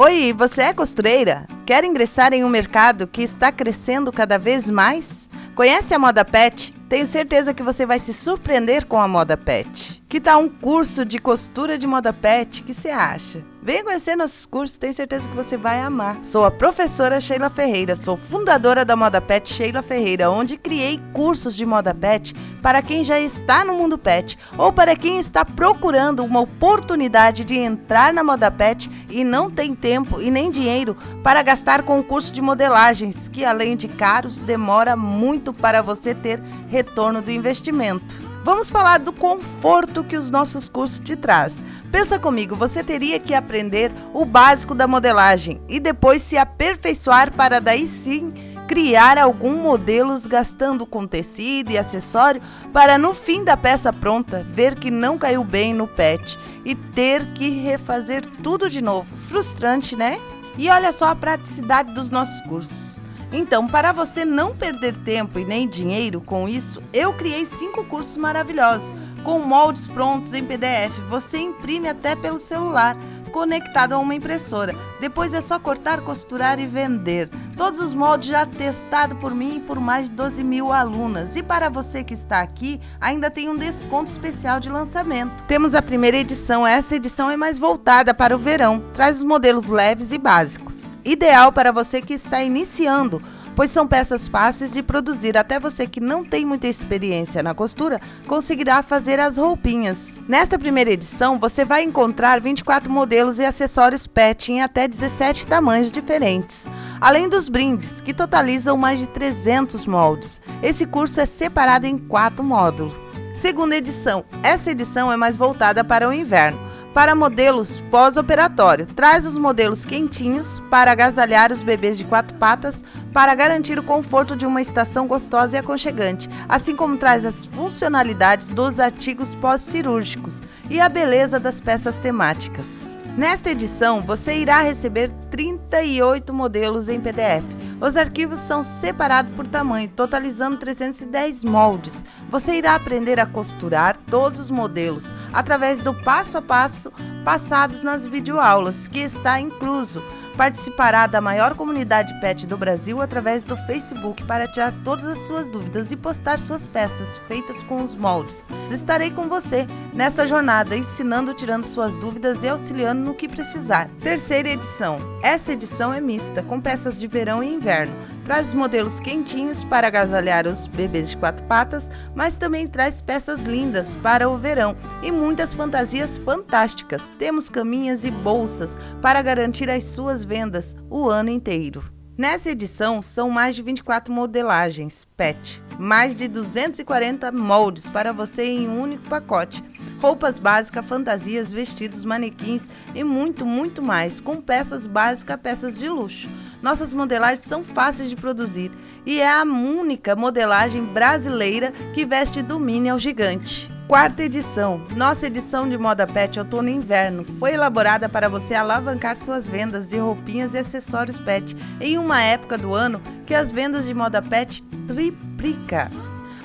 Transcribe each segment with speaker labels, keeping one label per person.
Speaker 1: Oi, você é costureira? Quer ingressar em um mercado que está crescendo cada vez mais? Conhece a Moda Pet? Tenho certeza que você vai se surpreender com a Moda Pet. Que tal um curso de costura de moda pet? Que você acha? Venha conhecer nossos cursos, tenho certeza que você vai amar. Sou a professora Sheila Ferreira, sou fundadora da Moda Pet Sheila Ferreira, onde criei cursos de moda pet para quem já está no mundo pet ou para quem está procurando uma oportunidade de entrar na moda pet e não tem tempo e nem dinheiro para gastar com o curso de modelagens, que além de caros, demora muito para você ter retorno do investimento. Vamos falar do conforto que os nossos cursos te traz. Pensa comigo, você teria que aprender o básico da modelagem e depois se aperfeiçoar para daí sim criar algum modelos gastando com tecido e acessório para no fim da peça pronta ver que não caiu bem no pet e ter que refazer tudo de novo. Frustrante, né? E olha só a praticidade dos nossos cursos. Então, para você não perder tempo e nem dinheiro com isso, eu criei cinco cursos maravilhosos, com moldes prontos em PDF. Você imprime até pelo celular, conectado a uma impressora. Depois é só cortar, costurar e vender. Todos os moldes já testados por mim e por mais de 12 mil alunas. E para você que está aqui, ainda tem um desconto especial de lançamento. Temos a primeira edição, essa edição é mais voltada para o verão. Traz os modelos leves e básicos ideal para você que está iniciando, pois são peças fáceis de produzir. Até você que não tem muita experiência na costura conseguirá fazer as roupinhas. Nesta primeira edição, você vai encontrar 24 modelos e acessórios PET em até 17 tamanhos diferentes, além dos brindes, que totalizam mais de 300 moldes. Esse curso é separado em quatro módulos. Segunda edição. Essa edição é mais voltada para o inverno para modelos pós-operatório. Traz os modelos quentinhos para agasalhar os bebês de quatro patas para garantir o conforto de uma estação gostosa e aconchegante, assim como traz as funcionalidades dos artigos pós-cirúrgicos e a beleza das peças temáticas. Nesta edição, você irá receber 38 modelos em PDF os arquivos são separados por tamanho, totalizando 310 moldes. Você irá aprender a costurar todos os modelos através do passo a passo passados nas videoaulas, que está incluso participará da maior comunidade pet do Brasil através do Facebook para tirar todas as suas dúvidas e postar suas peças feitas com os moldes. Estarei com você nessa jornada, ensinando, tirando suas dúvidas e auxiliando no que precisar. Terceira edição. Essa edição é mista, com peças de verão e inverno. Traz modelos quentinhos para agasalhar os bebês de quatro patas, mas também traz peças lindas para o verão e muitas fantasias fantásticas. Temos caminhas e bolsas para garantir as suas vendas o ano inteiro. Nessa edição, são mais de 24 modelagens PET, mais de 240 moldes para você em um único pacote, roupas básicas, fantasias, vestidos, manequins e muito, muito mais, com peças básicas peças de luxo. Nossas modelagens são fáceis de produzir e é a única modelagem brasileira que veste do mini ao gigante. Quarta edição. Nossa edição de moda pet outono e inverno foi elaborada para você alavancar suas vendas de roupinhas e acessórios pet em uma época do ano que as vendas de moda pet triplica.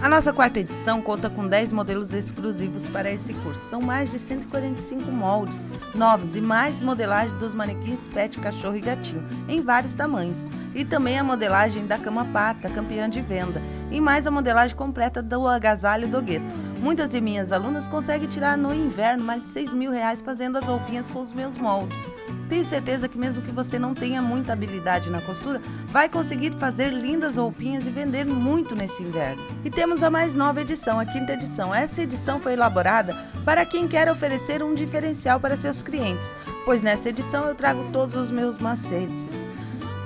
Speaker 1: A nossa quarta edição conta com 10 modelos exclusivos para esse curso. São mais de 145 moldes novos e mais modelagem dos manequins pet, cachorro e gatinho, em vários tamanhos. E também a modelagem da cama pata, campeã de venda. E mais a modelagem completa do agasalho do gueto. Muitas de minhas alunas conseguem tirar no inverno mais de 6 mil reais fazendo as roupinhas com os meus moldes. Tenho certeza que mesmo que você não tenha muita habilidade na costura, vai conseguir fazer lindas roupinhas e vender muito nesse inverno. E temos a mais nova edição, a quinta edição. Essa edição foi elaborada para quem quer oferecer um diferencial para seus clientes, pois nessa edição eu trago todos os meus macetes.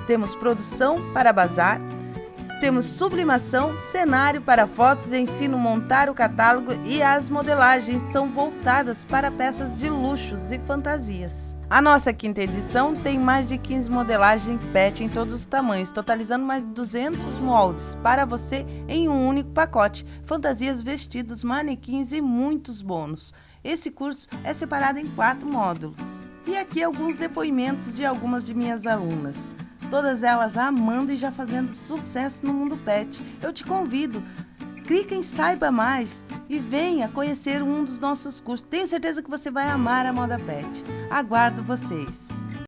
Speaker 1: Temos produção para bazar, temos sublimação, cenário para fotos, ensino montar o catálogo e as modelagens são voltadas para peças de luxos e fantasias. A nossa quinta edição tem mais de 15 modelagens PET em todos os tamanhos, totalizando mais de 200 moldes para você em um único pacote, fantasias, vestidos, manequins e muitos bônus. Esse curso é separado em quatro módulos. E aqui alguns depoimentos de algumas de minhas alunas todas elas amando e já fazendo sucesso no mundo pet. Eu te convido, clica em Saiba Mais e venha conhecer um dos nossos cursos. Tenho certeza que você vai amar a moda pet. Aguardo vocês!